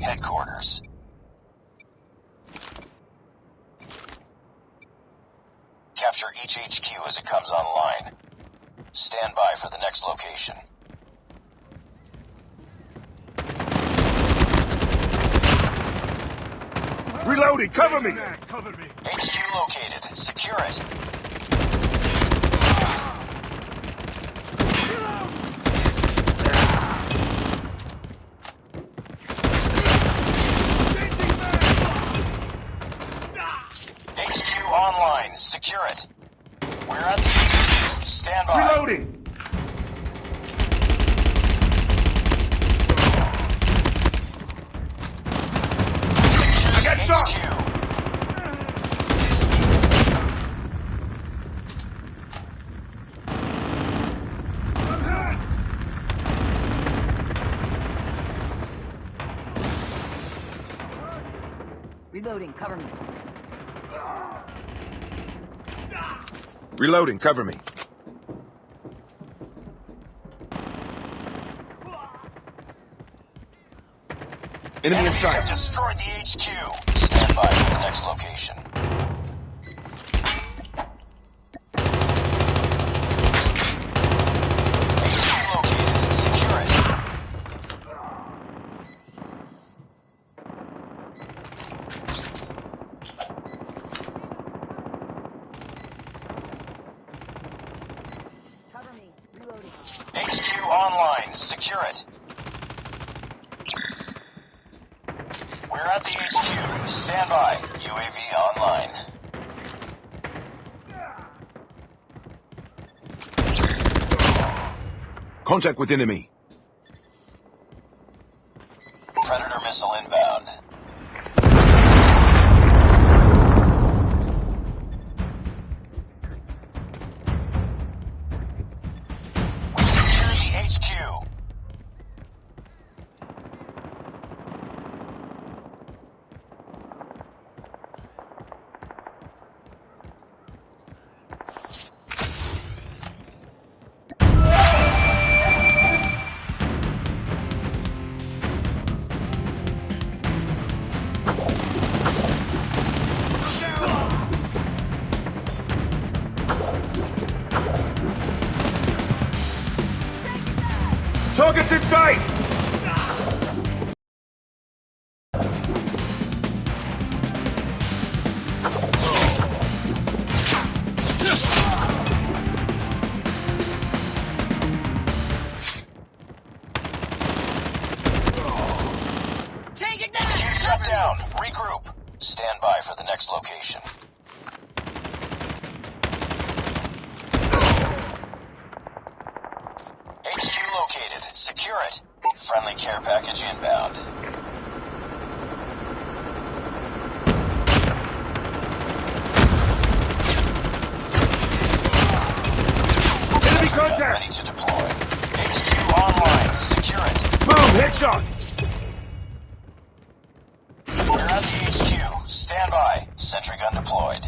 Headquarters. Capture each HQ as it comes online. Stand by for the next location. Reloading, cover me! Cover me. HQ located. Secure it. HQ online. Secure it. We're at the HQ. Stand by. Reloading! Secure I got the shot. Reloading, cover me. Reloading, cover me. Enemy in Enemies have sight. destroyed the HQ. Stand by for the next location. HQ located. Secure it. Cover me. Reloading. HQ online. Secure it. We're at the HQ. Stand by. UAV online. Contact with enemy. Predator missile inbound. Secure the HQ. Down. Regroup. Stand by for the next location. HQ located. Secure it. Friendly care package inbound. Enemy contact! ready to deploy. HQ online. Secure it. Boom! Headshot! Sentry gun deployed.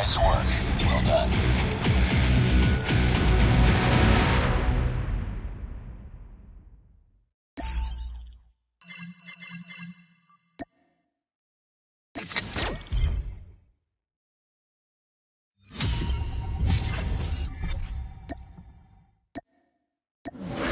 Nice work. Well done. Headquarters.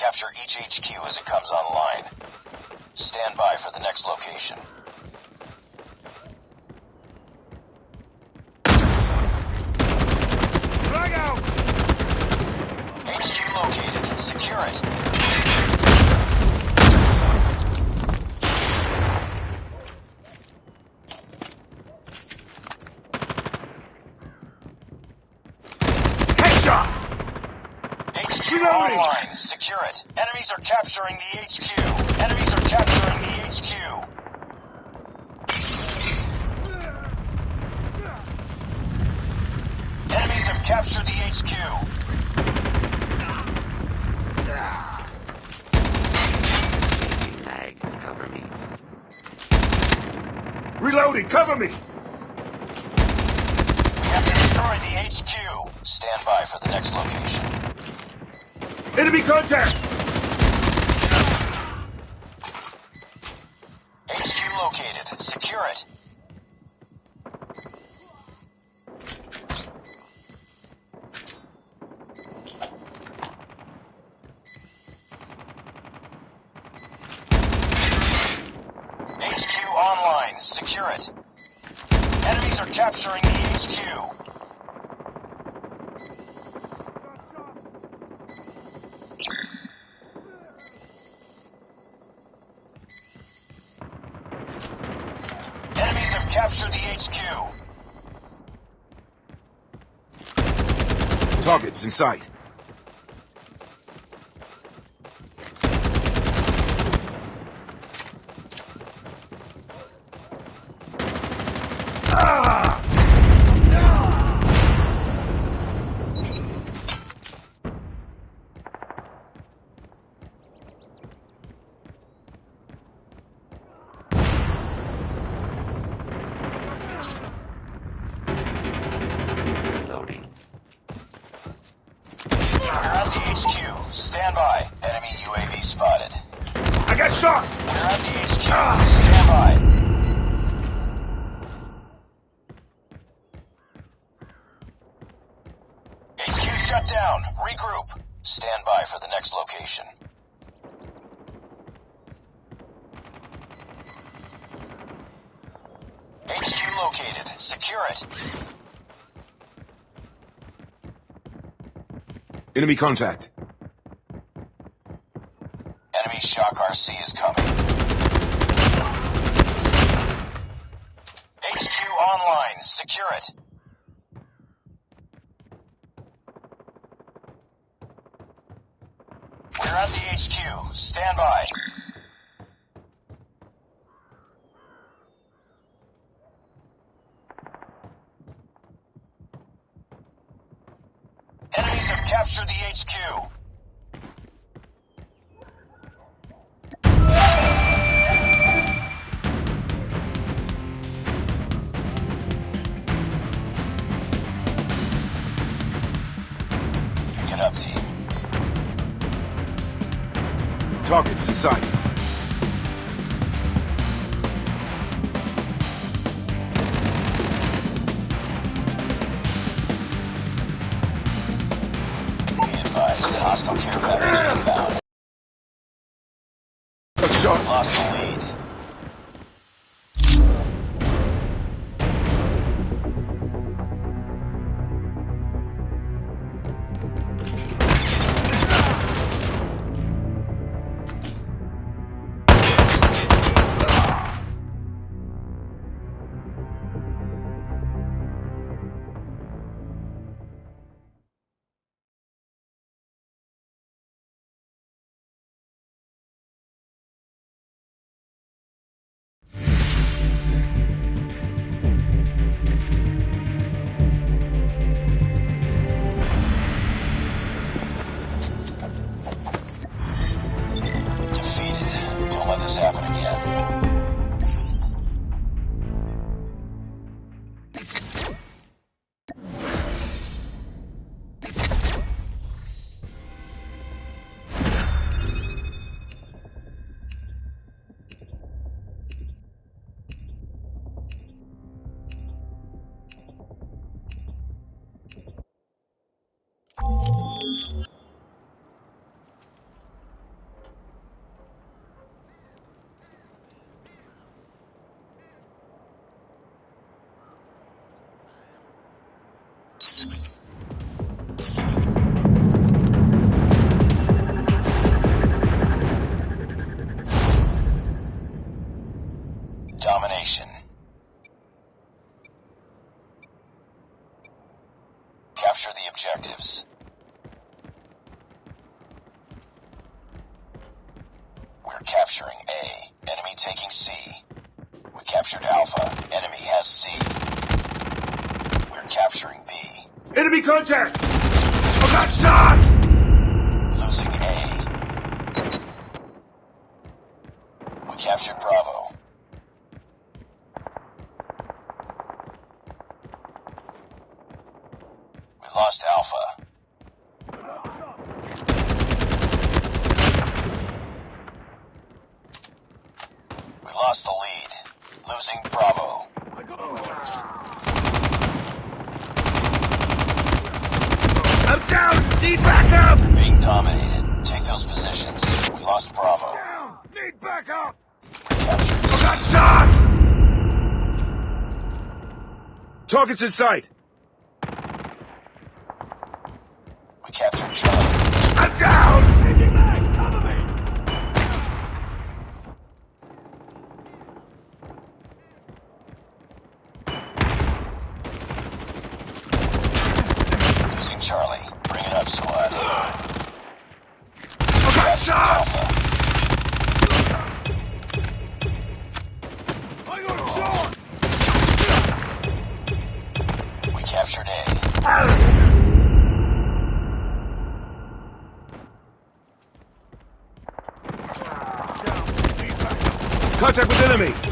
Capture each HQ as it comes online. Stand by for the next location. Frag out! HQ located. Secure it. Headshot! HQ Reloading. online. Secure it. Enemies are capturing the HQ. Enemies are capturing the HQ. Enemies have captured the HQ. Lag, cover me. Reloading, cover me! We have destroyed the HQ. Stand by for the next location. Enemy contact! HQ located. Secure it. HQ online. Secure it. Enemies are capturing the HQ. Enemies have captured the HQ. Targets in sight. Shut down. Regroup. Stand by for the next location. HQ located. Secure it. Enemy contact. Enemy Shock RC is coming. HQ online. Secure it. We're at the HQ. Stand by. Enemies have captured the HQ. Sight. Capture the objectives. We're capturing A. Enemy taking C. We captured Alpha. Enemy has C. We're capturing B. Enemy contact! I got shot! Losing A. We captured Bravo. We lost Alpha. We lost the lead. Losing Bravo. I'm down! Need backup! Being dominated. Take those positions. We lost Bravo. Down! Need backup! Captured I C. got shot! Targets in sight! We captured Charlie. I'm down! Contact with enemy!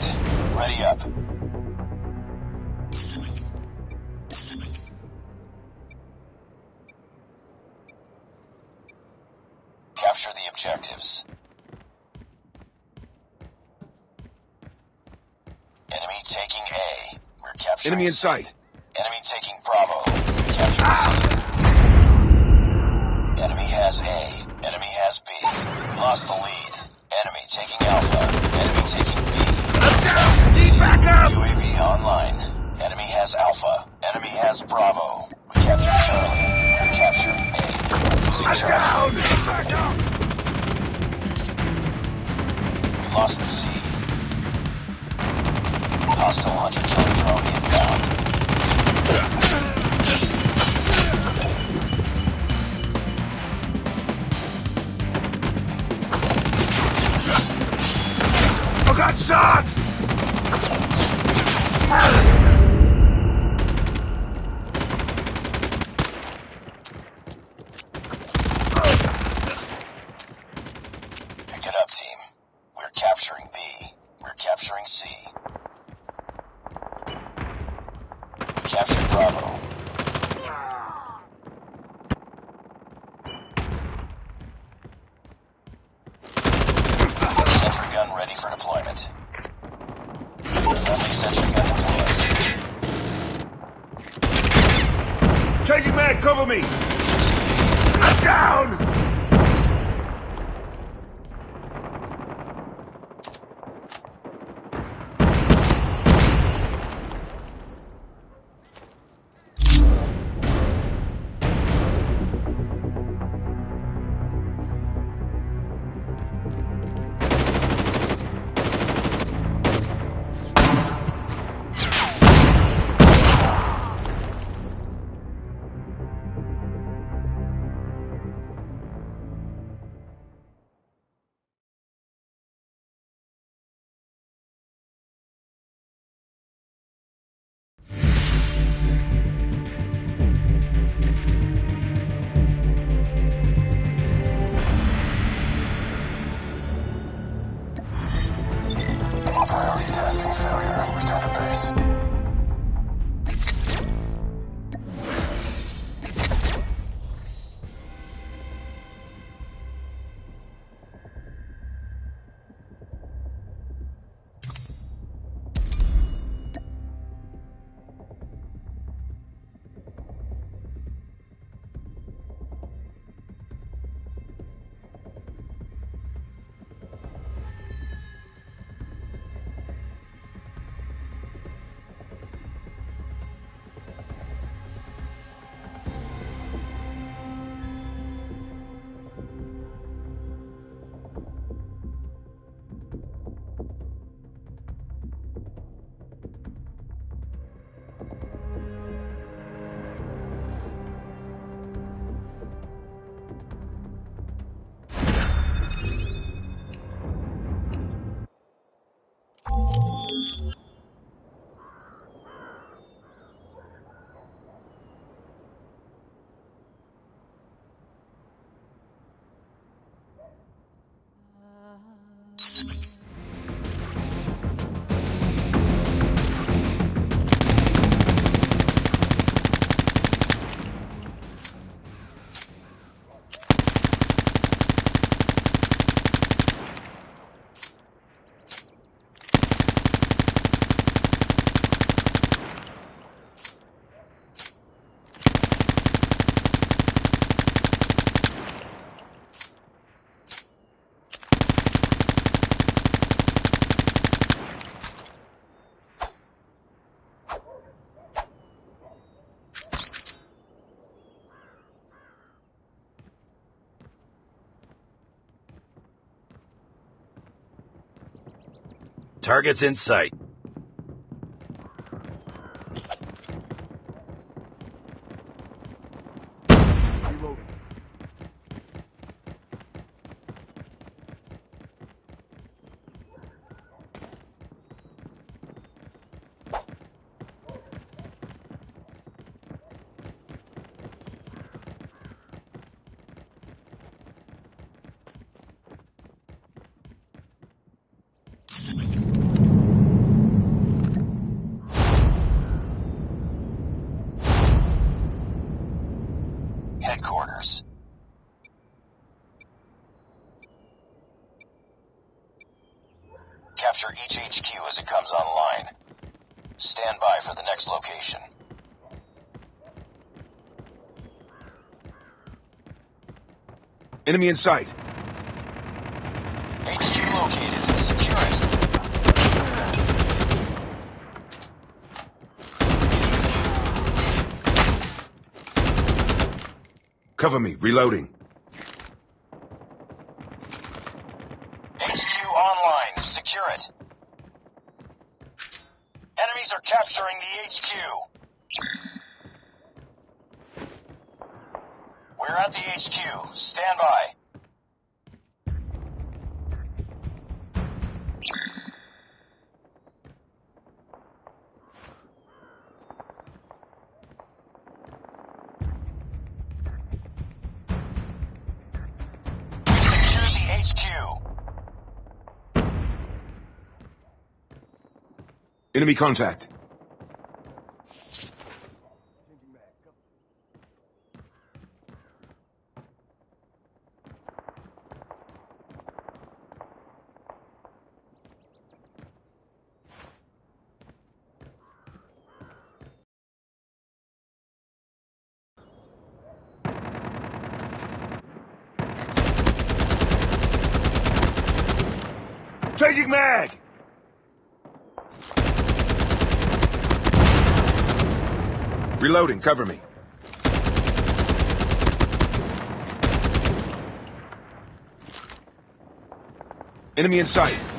It's not over yet. Ready up. Capture the objectives. Enemy taking A. We're capturing Enemy in sight. Enemy taking Bravo. Capturing C. Enemy has A. Enemy has B. Lost the lead. Enemy taking Alpha. Enemy taking. Down! Need backup! UAV online. Enemy has Alpha. Enemy has Bravo. We captured Charlie. We're A. Losing I'm Charlie. down! Back up! We lost C. Hostile hunter killer drone inbound. Changing man, cover me! Down! Target's in sight. each HQ as it comes online. Stand by for the next location. Enemy in sight. HQ located. Secure it. Cover me. Reloading. Enemy contact. Reloading, cover me. Enemy in sight.